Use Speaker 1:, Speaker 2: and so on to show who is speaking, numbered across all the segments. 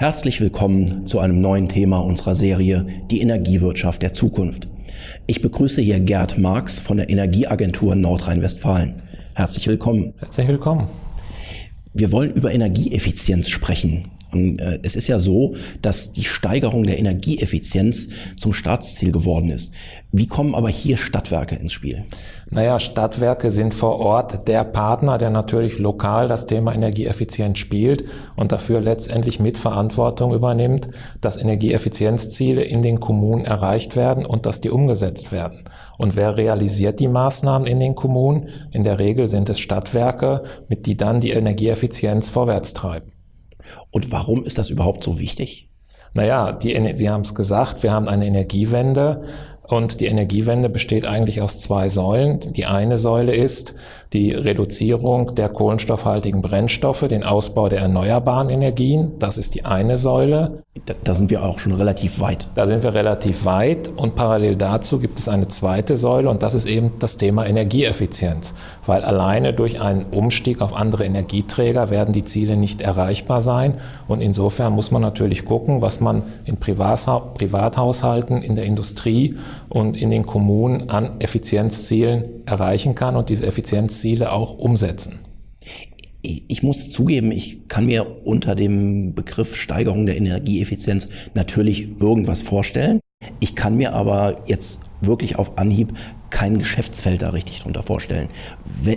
Speaker 1: Herzlich willkommen zu einem neuen Thema unserer Serie Die Energiewirtschaft der Zukunft. Ich begrüße hier Gerd Marx von der Energieagentur Nordrhein-Westfalen. Herzlich willkommen.
Speaker 2: Herzlich willkommen.
Speaker 1: Wir wollen über Energieeffizienz sprechen. Und äh, es ist ja so, dass die Steigerung der Energieeffizienz zum Staatsziel geworden ist. Wie kommen aber hier Stadtwerke ins Spiel?
Speaker 2: Naja, Stadtwerke sind vor Ort der Partner, der natürlich lokal das Thema Energieeffizienz spielt und dafür letztendlich Mitverantwortung übernimmt, dass Energieeffizienzziele in den Kommunen erreicht werden und dass die umgesetzt werden. Und wer realisiert die Maßnahmen in den Kommunen? In der Regel sind es Stadtwerke, mit die dann die Energieeffizienz vorwärts treiben.
Speaker 1: Und warum ist das überhaupt so wichtig?
Speaker 2: Naja, die, Sie haben es gesagt, wir haben eine Energiewende. Und die Energiewende besteht eigentlich aus zwei Säulen. Die eine Säule ist die Reduzierung der kohlenstoffhaltigen Brennstoffe, den Ausbau der erneuerbaren Energien. Das ist die eine Säule.
Speaker 1: Da, da, sind wir auch schon relativ weit.
Speaker 2: Da sind wir relativ weit. Und parallel dazu gibt es eine zweite Säule und das ist eben das Thema Energieeffizienz. Weil alleine durch einen Umstieg auf andere Energieträger werden die Ziele nicht erreichbar sein. Und insofern muss man natürlich gucken, was man in Privathaushalten, in der Industrie und in den Kommunen an Effizienzzielen erreichen kann und diese Effizienzziele auch umsetzen.
Speaker 1: Ich muss zugeben, ich kann mir unter dem Begriff Steigerung der Energieeffizienz natürlich irgendwas vorstellen. Ich kann mir aber jetzt wirklich auf Anhieb kein Geschäftsfeld da richtig drunter vorstellen.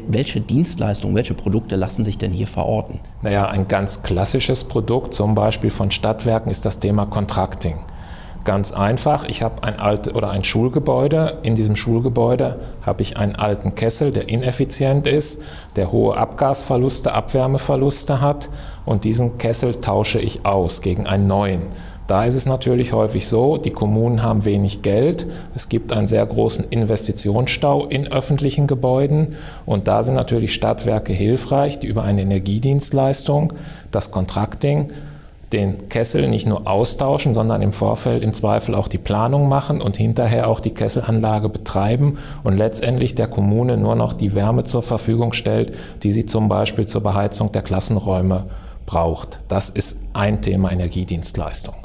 Speaker 1: Welche Dienstleistungen, welche Produkte lassen sich denn hier verorten?
Speaker 2: Naja, ein ganz klassisches Produkt, zum Beispiel von Stadtwerken, ist das Thema Contracting. Ganz einfach, ich habe ein alt oder ein Schulgebäude. In diesem Schulgebäude habe ich einen alten Kessel, der ineffizient ist, der hohe Abgasverluste, Abwärmeverluste hat und diesen Kessel tausche ich aus gegen einen neuen. Da ist es natürlich häufig so, die Kommunen haben wenig Geld, es gibt einen sehr großen Investitionsstau in öffentlichen Gebäuden und da sind natürlich Stadtwerke hilfreich, die über eine Energiedienstleistung, das Contracting, den Kessel nicht nur austauschen, sondern im Vorfeld im Zweifel auch die Planung machen und hinterher auch die Kesselanlage betreiben und letztendlich der Kommune nur noch die Wärme zur Verfügung stellt, die sie zum Beispiel zur Beheizung der Klassenräume braucht. Das ist ein Thema Energiedienstleistung.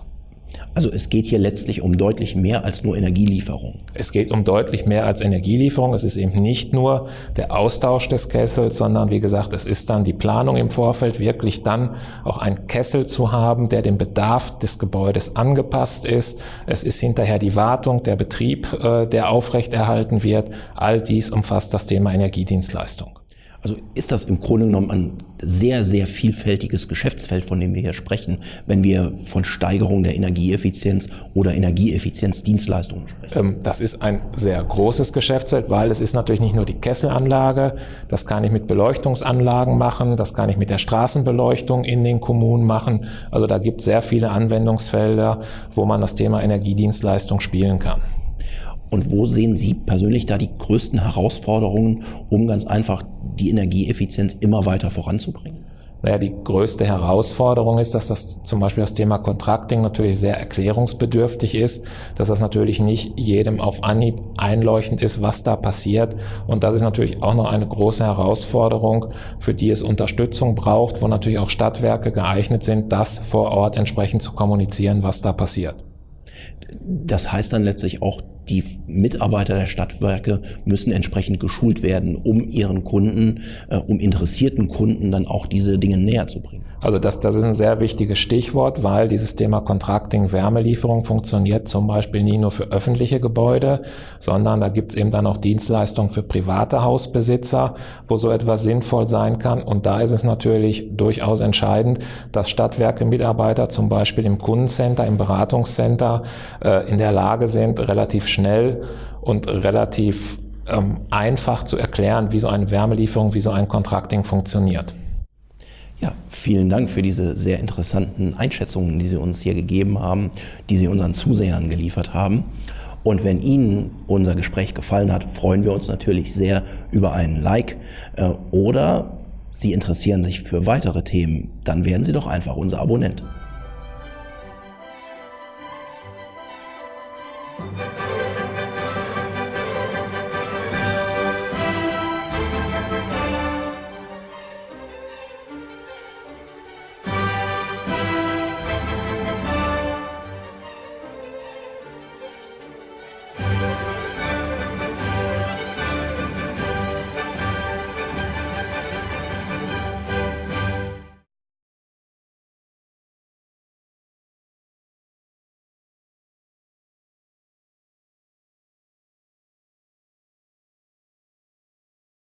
Speaker 1: Also es geht hier letztlich um deutlich mehr als nur Energielieferung.
Speaker 2: Es geht um deutlich mehr als Energielieferung. Es ist eben nicht nur der Austausch des Kessels, sondern wie gesagt, es ist dann die Planung im Vorfeld, wirklich dann auch einen Kessel zu haben, der dem Bedarf des Gebäudes angepasst ist. Es ist hinterher die Wartung, der Betrieb, äh, der aufrechterhalten wird. All dies umfasst das Thema Energiedienstleistung.
Speaker 1: Also ist das im Grunde genommen ein sehr, sehr vielfältiges Geschäftsfeld, von dem wir hier sprechen, wenn wir von Steigerung der Energieeffizienz oder Energieeffizienzdienstleistungen sprechen?
Speaker 2: Ähm, das ist ein sehr großes Geschäftsfeld, weil es ist natürlich nicht nur die Kesselanlage, das kann ich mit Beleuchtungsanlagen machen, das kann ich mit der Straßenbeleuchtung in den Kommunen machen. Also da gibt es sehr viele Anwendungsfelder, wo man das Thema Energiedienstleistung spielen kann.
Speaker 1: Und wo sehen Sie persönlich da die größten Herausforderungen, um ganz einfach die Energieeffizienz immer weiter voranzubringen?
Speaker 2: Naja, die größte Herausforderung ist, dass das zum Beispiel das Thema Contracting natürlich sehr erklärungsbedürftig ist, dass das natürlich nicht jedem auf Anhieb einleuchtend ist, was da passiert. Und das ist natürlich auch noch eine große Herausforderung, für die es Unterstützung braucht, wo natürlich auch Stadtwerke geeignet sind, das vor Ort entsprechend zu kommunizieren, was da passiert.
Speaker 1: Das heißt dann letztlich auch, die Mitarbeiter der Stadtwerke müssen entsprechend geschult werden, um ihren Kunden, äh, um interessierten Kunden dann auch diese Dinge näher zu bringen.
Speaker 2: Also das, das ist ein sehr wichtiges Stichwort, weil dieses Thema Contracting Wärmelieferung funktioniert zum Beispiel nie nur für öffentliche Gebäude, sondern da gibt es eben dann auch Dienstleistungen für private Hausbesitzer, wo so etwas sinnvoll sein kann. Und da ist es natürlich durchaus entscheidend, dass Stadtwerke Mitarbeiter zum Beispiel im Kundencenter, im Beratungscenter äh, in der Lage sind, relativ schnell und relativ ähm, einfach zu erklären, wie so eine Wärmelieferung, wie so ein Contracting funktioniert.
Speaker 1: Ja, vielen Dank für diese sehr interessanten Einschätzungen, die Sie uns hier gegeben haben, die Sie unseren Zusehern geliefert haben. Und wenn Ihnen unser Gespräch gefallen hat, freuen wir uns natürlich sehr über einen Like äh, oder Sie interessieren sich für weitere Themen, dann werden Sie doch einfach unser Abonnent.